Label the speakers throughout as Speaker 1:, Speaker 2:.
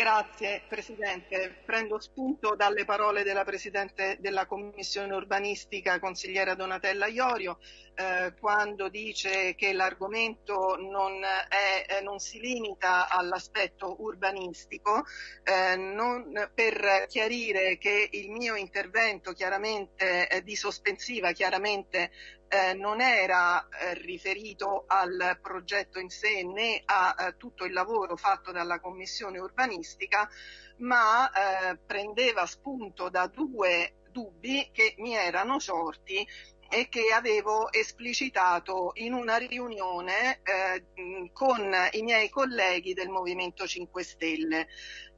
Speaker 1: Grazie Presidente. Prendo spunto dalle parole della Presidente della Commissione urbanistica, consigliera Donatella Iorio, eh, quando dice che l'argomento non, eh, non, si limita all'aspetto urbanistico, eh, non, per chiarire che il mio intervento chiaramente di sospensiva chiaramente eh, non era eh, riferito al progetto in sé né a eh, tutto il lavoro fatto dalla Commissione urbanistica, ma eh, prendeva spunto da due dubbi che mi erano sorti e che avevo esplicitato in una riunione eh, con i miei colleghi del Movimento 5 Stelle.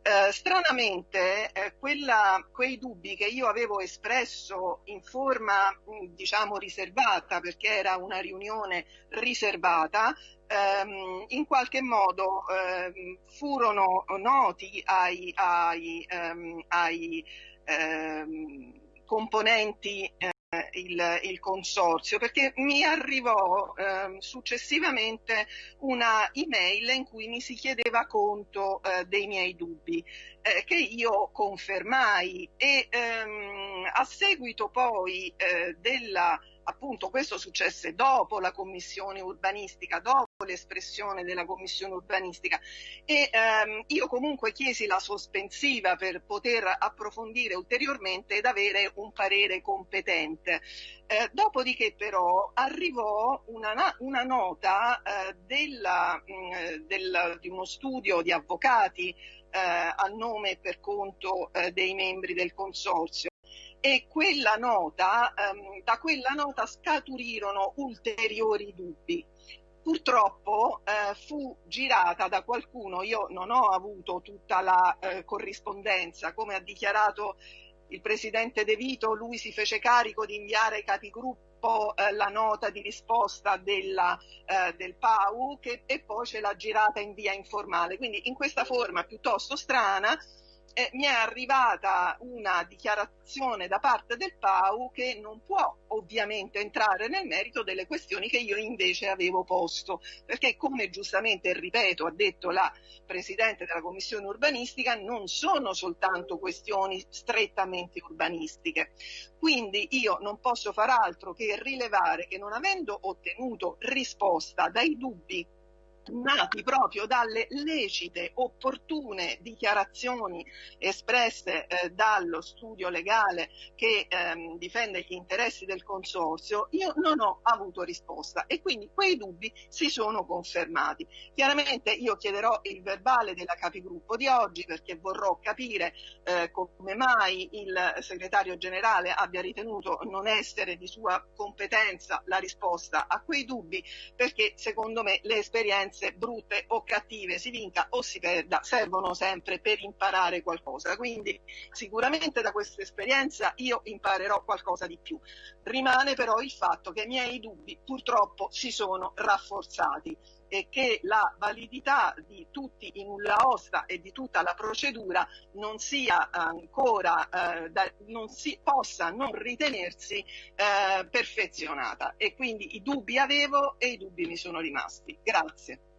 Speaker 1: Eh, stranamente eh, quella, quei dubbi che io avevo espresso in forma diciamo riservata perché era una riunione riservata ehm, in qualche modo ehm, furono noti ai, ai, ehm, ai ehm, componenti eh, il, il, consorzio perché mi arrivò eh, successivamente una email in cui mi si chiedeva conto eh, dei miei dubbi eh, che io confermai e ehm, a seguito poi eh, della appunto questo successe dopo la commissione urbanistica, dopo l'espressione della commissione urbanistica e ehm, io comunque chiesi la sospensiva per poter approfondire ulteriormente ed avere un parere competente. Eh, dopodiché però arrivò una, una nota eh, della, mh, del, di uno studio di avvocati eh, a nome e per conto eh, dei membri del consorzio e quella nota, ehm, da quella nota scaturirono ulteriori dubbi. Purtroppo eh, fu girata da qualcuno, io non ho avuto tutta la eh, corrispondenza, come ha dichiarato il presidente De Vito, lui si fece carico di inviare ai capigruppo eh, la nota di risposta della, eh, del PAU che, e poi ce l'ha girata in via informale. Quindi in questa forma piuttosto strana eh, mi è arrivata una dichiarazione da parte del PAU che non può ovviamente entrare nel merito delle questioni che io invece avevo posto, perché come giustamente, ripeto, ha detto la Presidente della Commissione urbanistica, non sono soltanto questioni strettamente urbanistiche. Quindi io non posso far altro che rilevare che non avendo ottenuto risposta dai dubbi nati proprio dalle lecite, opportune dichiarazioni espresse eh, dallo studio legale che ehm, difende gli interessi del consorzio, io non ho avuto risposta e quindi quei dubbi si sono confermati. Chiaramente io chiederò il verbale della capigruppo di oggi perché vorrò capire eh, come mai il segretario generale abbia ritenuto non essere di sua competenza la risposta a quei dubbi perché secondo me le esperienze esperienze brutte o cattive, si vinca o si perda, servono sempre per imparare qualcosa. Quindi sicuramente da questa esperienza io imparerò qualcosa di più. Rimane però il fatto che i miei dubbi purtroppo si sono rafforzati e che la validità di tutti i nulla osta e di tutta la procedura non sia ancora, eh, da, non si possa non ritenersi eh, perfezionata e quindi i dubbi avevo e i dubbi mi sono rimasti. Grazie.